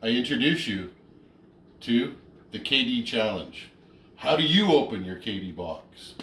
I introduce you to the KD Challenge. How do you open your KD box?